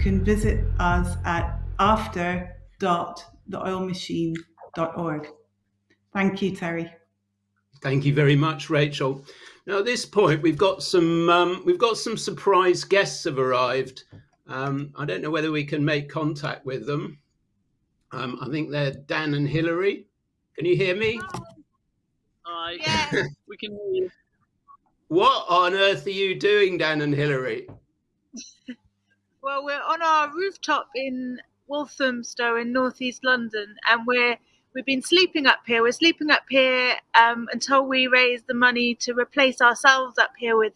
can visit us at after.theoilmachine.org. Thank you, Terry. Thank you very much, Rachel. Now at this point, we've got some um, we've got some surprise guests have arrived. Um, I don't know whether we can make contact with them. Um, I think they're Dan and Hilary. Can you hear me? Hi. Yeah, we can hear you. What on earth are you doing, Dan and Hilary? Well, we're on our rooftop in Walthamstow in northeast London, and we're we've been sleeping up here. We're sleeping up here um, until we raise the money to replace ourselves up here with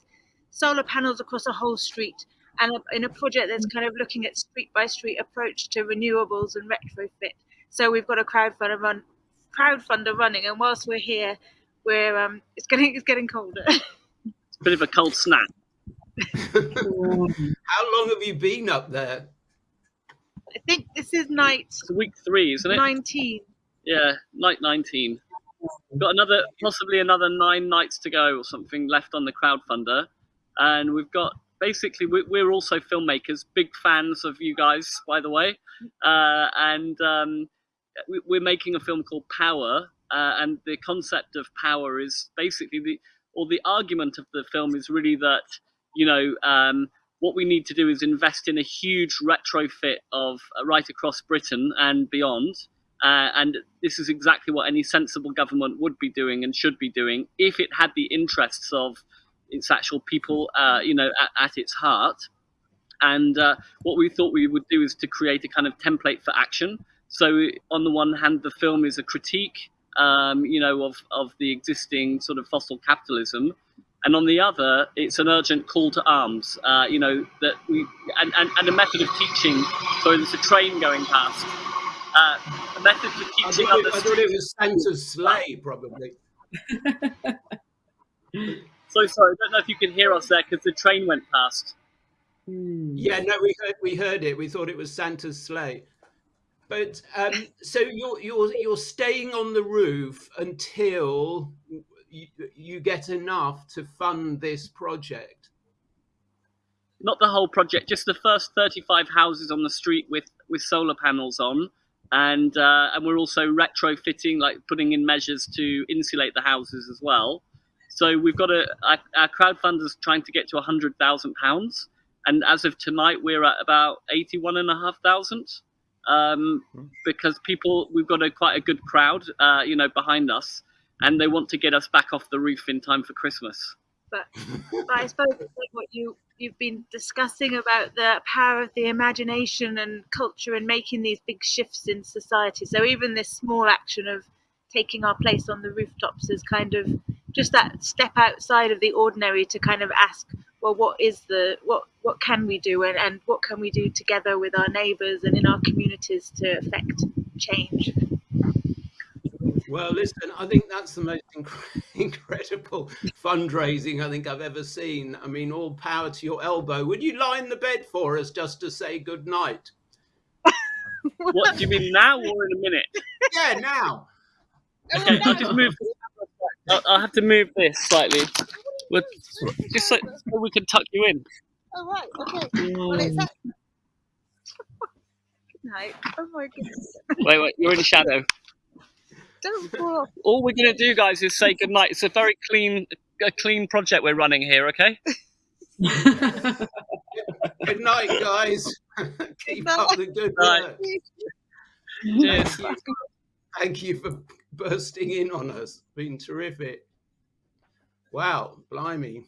solar panels across a whole street, and in a project that's kind of looking at street by street approach to renewables and retrofit. So we've got a crowdfunder run, crowdfunder running, and whilst we're here, we're um, it's getting it's getting colder. It's a bit of a cold snap. How long have you been up there? I think this is night. It's week three, isn't it? Nineteen. Yeah, night nineteen. We've got another, possibly another nine nights to go or something left on the crowdfunder, and we've got basically we're also filmmakers, big fans of you guys, by the way, uh, and um, we're making a film called Power, uh, and the concept of power is basically the or the argument of the film is really that you know um, what we need to do is invest in a huge retrofit of uh, right across Britain and beyond. Uh, and this is exactly what any sensible government would be doing and should be doing if it had the interests of its actual people, uh, you know, at, at, its heart. And uh, what we thought we would do is to create a kind of template for action. So, on the one hand, the film is a critique um, you know, of, of the existing sort of fossil capitalism. And on the other, it's an urgent call to arms, uh, you know, that we, and, and, and a method of teaching. So there's a train going past. Uh, a method for teaching I thought, it, I thought it was Santa's sleigh, probably. so sorry, I don't know if you can hear us there because the train went past. Yeah, no, we heard, we heard it. We thought it was Santa's sleigh. But um, so you're you're you're staying on the roof until you, you get enough to fund this project. Not the whole project, just the first 35 houses on the street with with solar panels on, and uh, and we're also retrofitting, like putting in measures to insulate the houses as well. So we've got a our, our crowdfunders trying to get to 100,000 pounds, and as of tonight, we're at about 81 and a half thousand. Um, because people we've got a quite a good crowd, uh, you know, behind us, and they want to get us back off the roof in time for Christmas. But, but I suppose it's like what you you've been discussing about the power of the imagination and culture and making these big shifts in society. So even this small action of taking our place on the rooftops is kind of just that step outside of the ordinary to kind of ask well what is the what what can we do and, and what can we do together with our neighbors and in our communities to affect change well listen i think that's the most inc- incredible fundraising i think i've ever seen i mean all power to your elbow would you lie in the bed for us just to say good night what do you mean now or in a minute yeah now oh, okay i'll just move I'll, I'll have to move this slightly with, just so, so, we can tuck you in. Oh right, okay. Well, it's that. Good night. Oh my goodness. Wait, wait, you're in the shadow. Don't fall off. All we're gonna do, guys, is say good night. It's a very clean, a clean project we're running here. Okay. good night, guys. Keep up the good work. Cheers. Thank you for bursting in on us. Been terrific. Wow, blimey.